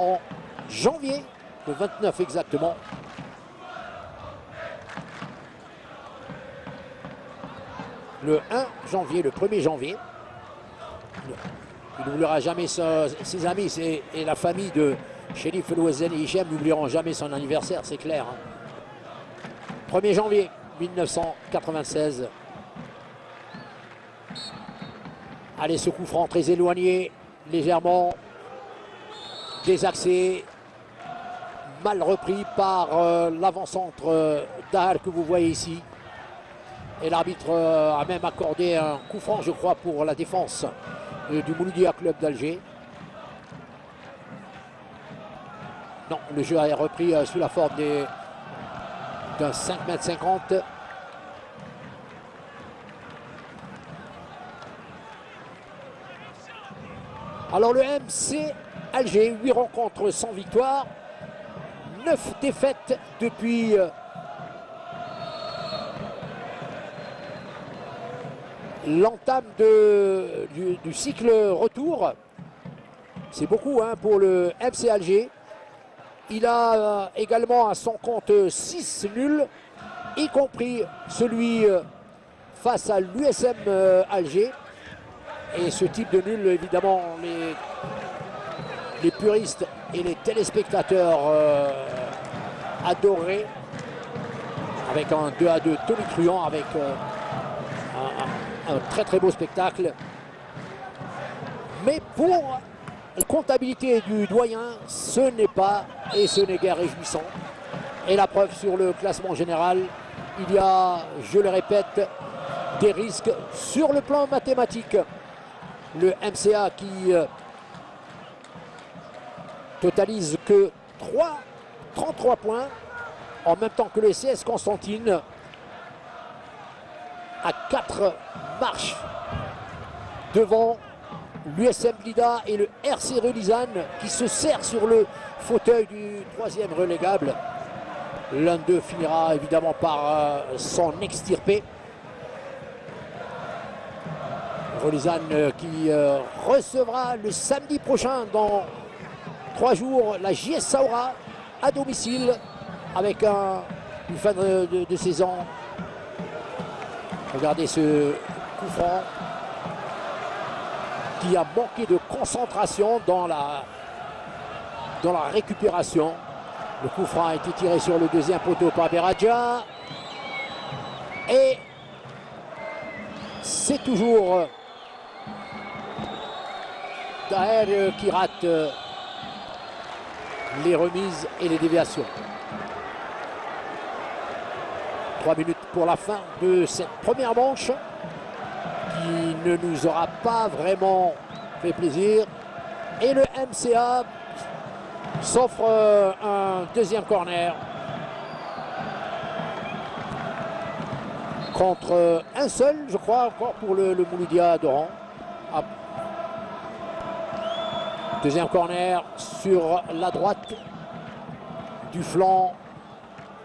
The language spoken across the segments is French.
en janvier, le 29 exactement. Le 1 janvier, le 1er janvier. Il n'oubliera jamais ses amis et la famille de Sherif Louazen et Hichem n'oublieront jamais son anniversaire, c'est clair. 1er hein. janvier 1996. Allez, ce coup franc très éloigné, légèrement désaxé, mal repris par euh, l'avant-centre euh, que vous voyez ici. Et l'arbitre euh, a même accordé un coup franc, je crois, pour la défense euh, du Mouloudia Club d'Alger. Non, le jeu a repris sous la forme d'un 5 m 50 Alors le MC Alger, 8 rencontres sans victoire, 9 défaites depuis euh, l'entame du, cycle retour. C'est beaucoup hein, pour le MC Alger. Il a euh, également à son compte 6 nuls, y compris celui euh, face à l'USM Alger. Et ce type de nul, évidemment, les, les puristes et les téléspectateurs euh, adoraient. Avec un 2 à 2 tonitruant, avec euh, un, très très beau spectacle. Mais pour la comptabilité du doyen, ce n'est pas et ce n'est guère réjouissant. Et la preuve sur le classement général, il y a, je le répète, des risques sur le plan mathématique le MCA qui euh, totalise que 3, 33 points en même temps que le CS Constantine à 4 marches devant l'USM Blida et le RC Relisane qui se sert sur le fauteuil du troisième relégable. L'un d'eux finira évidemment par euh, s'en extirper. Rolizane euh, qui euh, recevra le samedi prochain dans trois jours la JS Saura à domicile avec un, une fin de, saison. Regardez ce coup franc qui a manqué de concentration dans la, dans la récupération. Le coup franc a été tiré sur le deuxième poteau par Beradja. Et c'est toujours Taher qui rate les remises et les déviations. Trois minutes pour la fin de cette première manche qui ne nous aura pas vraiment fait plaisir. Et le MCA s'offre euh, un deuxième corner contre un seul, je crois, encore pour le, le Mouloudia d'Oran. Deuxième corner sur la droite du flanc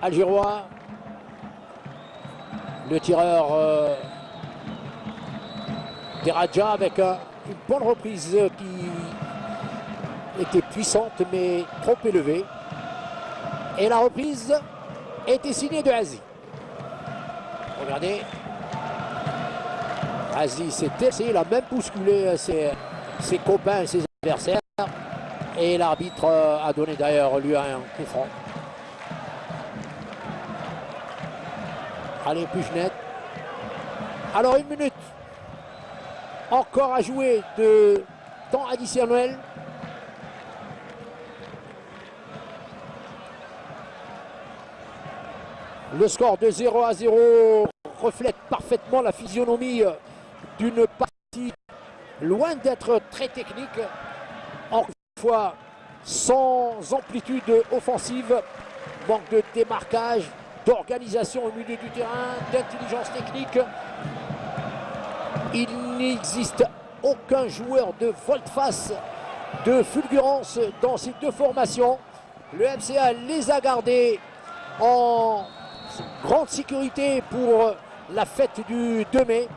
algérois. Le tireur euh, avec une bonne reprise qui était puissante mais trop élevée. Et la reprise était signée de Azi. Regardez. Azi s'est essayé, il a même bousculé ses, ses copains, ses adversaires. Et l'arbitre euh, a donné d'ailleurs lui un coup franc. Allez, plus net. Alors une minute. Encore à jouer de temps additionnel. Le score de 0 à 0 reflète parfaitement la physionomie d'une partie loin d'être très technique. Fois sans amplitude offensive, manque de démarquage, d'organisation au milieu du terrain, d'intelligence technique. Il n'existe aucun joueur de volte-face, de fulgurance dans ces deux formations. Le MCA les a gardés en grande sécurité pour la fête du 2 mai.